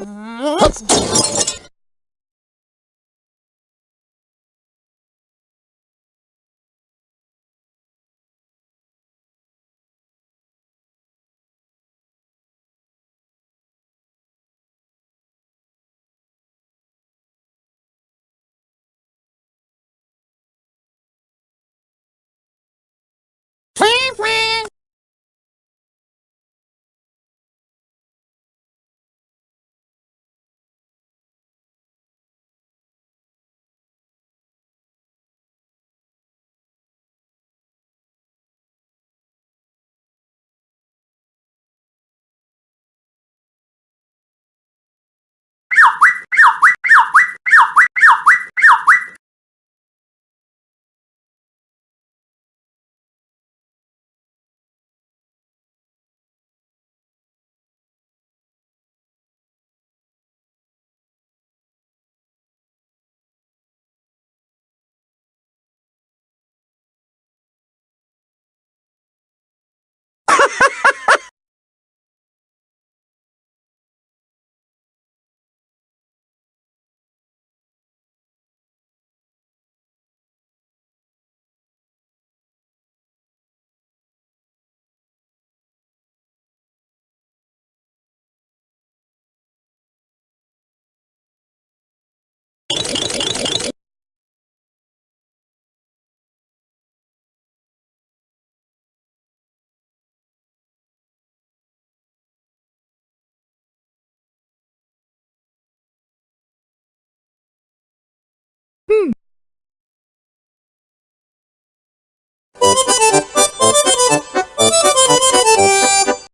Mm-hmm. Hmm.